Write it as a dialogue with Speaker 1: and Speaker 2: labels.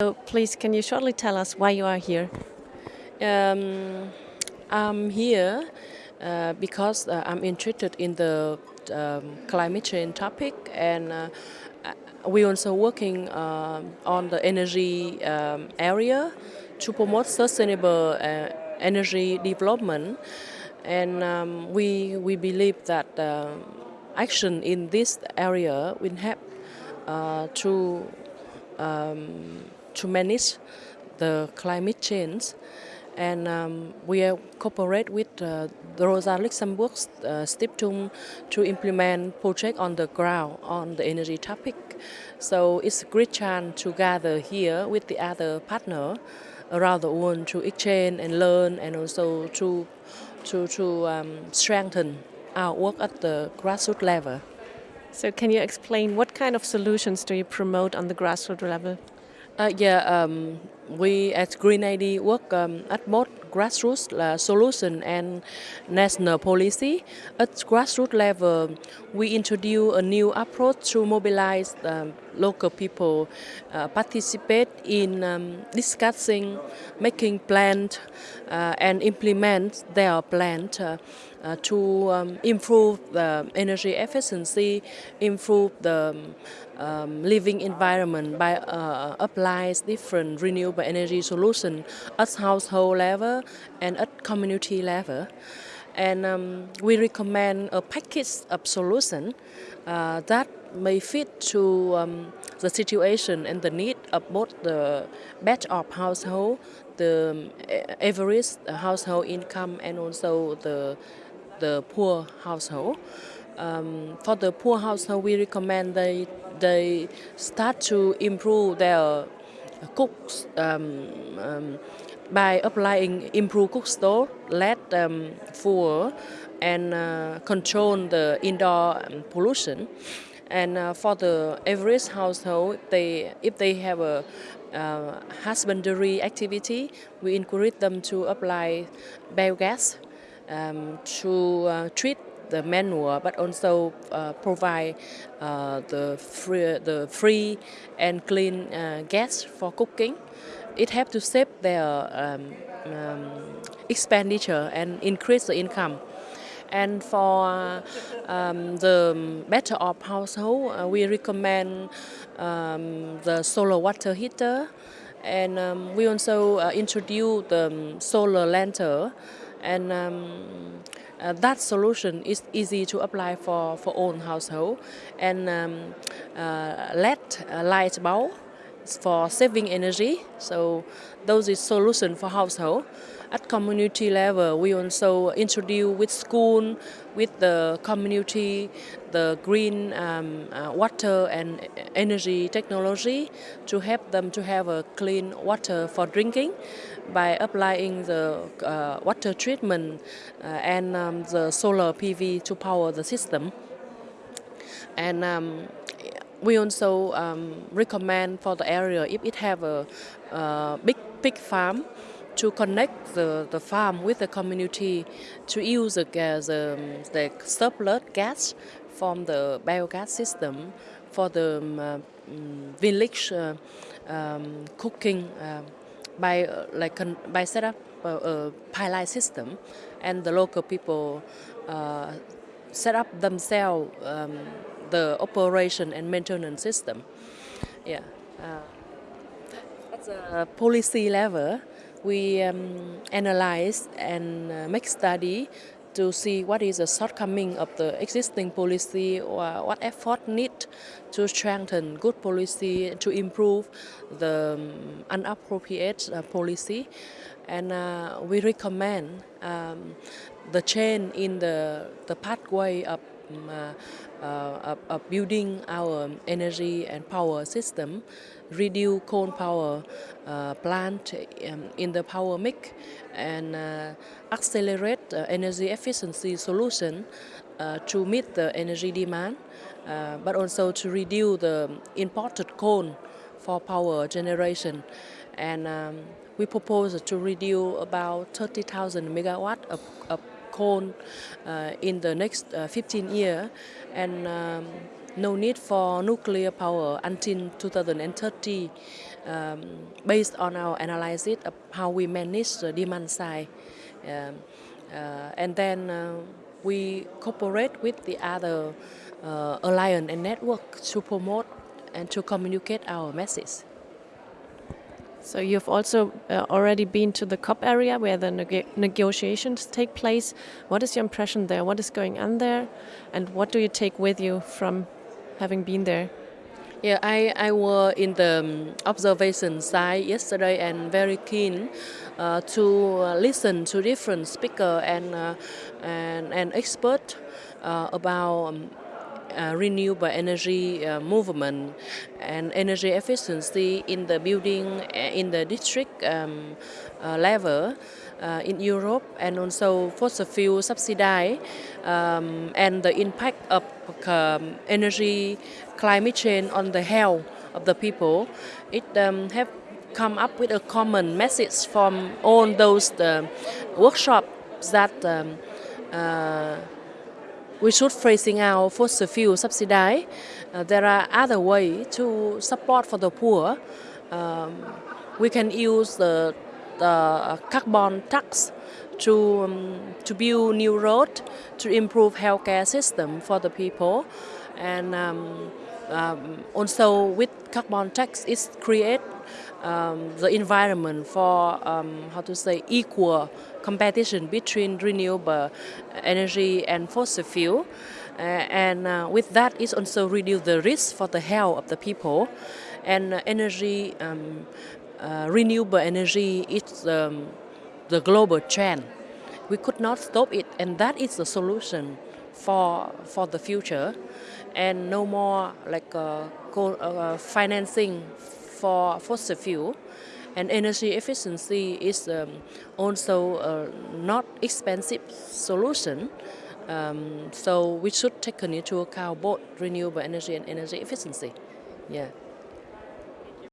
Speaker 1: So please, can you shortly tell us why you are here?
Speaker 2: Um, I'm here uh, because uh, I'm interested in the um, climate change topic and uh, we also working uh, on the energy um, area to promote sustainable uh, energy development and um, we, we believe that uh, action in this area will help to um, to manage the climate change and um, we cooperate with uh, the Rosa Luxemburg uh, to implement project on the ground on the energy topic. So it's a great chance to gather here with the other partner around the world to exchange and learn and also to, to, to um, strengthen our work at the grassroots level.
Speaker 1: So can you explain what kind of solutions do you promote on the grassroots level?
Speaker 2: Uh, yeah, um, we at Green ID work um, at both grassroots solution and national policy. At grassroots level, we introduce a new approach to mobilize um, local people, uh, participate in um, discussing, making plans, uh, and implement their plans uh, uh, to um, improve the energy efficiency, improve the um, living environment by uh, applying different renewable energy solutions at household level and at community level. And um, we recommend a package of solution uh, that may fit to um, the situation and the need of both the batch of household, the average household income and also the the poor household. Um, for the poor household, we recommend they they start to improve their cooks um, um, by applying improved cook stove, LED um, fuel, and uh, control the indoor um, pollution. And uh, for the average household, they if they have a uh, husbandry activity, we encourage them to apply biogas um, to uh, treat the manure, but also uh, provide uh, the free, the free and clean uh, gas for cooking. It helps to save their um, um, expenditure and increase the income. And for um, the better off household, uh, we recommend um, the solar water heater, and um, we also uh, introduce the solar lantern. And um, uh, that solution is easy to apply for for own household. And um, uh, LED uh, light bulb for saving energy so those is solution for household at community level, we also introduce with school, with the community, the green um, uh, water and energy technology to help them to have a clean water for drinking by applying the uh, water treatment uh, and um, the solar PV to power the system. And um, we also um, recommend for the area if it have a, a big farm to connect the, the farm with the community to use the, the, the surplus gas from the biogas system for the um, uh, village uh, um, cooking uh, by uh, like by set up a, a pilot system and the local people uh, set up themselves um, the operation and maintenance system. Yeah, uh, that's a policy level we um, analyze and uh, make study to see what is the shortcoming of the existing policy or what effort need to strengthen good policy to improve the um, inappropriate uh, policy and uh, we recommend um, the change in the, the pathway of uh, building our energy and power system, reduce coal power uh, plant um, in the power mix, and uh, accelerate energy efficiency solution to meet the energy demand, but also to reduce the imported coal for power generation. And um, we propose to reduce about 30,000 megawatt of, of coal uh, in the next uh, 15 years and um, no need for nuclear power until 2030 um, based on our analysis of how we manage the demand side. Um, uh, and then uh, we cooperate with the other uh, alliance and network to promote and to communicate our message.
Speaker 1: So you've also uh, already been to the COP area where the neg negotiations take place. What is your impression there? What is going on there? And what do you take with you from having been there?
Speaker 2: Yeah, I, I was in the um, observation side yesterday and very keen uh, to uh, listen to different speaker and uh, and, and expert uh, about um, uh, renewable energy uh, movement and energy efficiency in the building uh, in the district um, uh, level uh, in Europe and also fossil fuel subsidy um, and the impact of um, energy climate change on the health of the people. It um, have come up with a common message from all those uh, workshops that um, we should phasing out fossil fuel subsidy. Uh, there are other ways to support for the poor. Um, we can use the, the carbon tax to, um, to build new road, to improve healthcare system for the people. And um, um, also with carbon tax, it create um, the environment for um, how to say equal competition between renewable energy and fossil fuel. Uh, and uh, with that, it also reduce the risk for the health of the people. And uh, energy, um, uh, renewable energy is um, the global trend. We could not stop it, and that is the solution for for the future. And no more like uh, uh, financing for fossil fuel and energy efficiency is um, also a not expensive solution. Um, so we should take into account both renewable energy and energy efficiency. Yeah.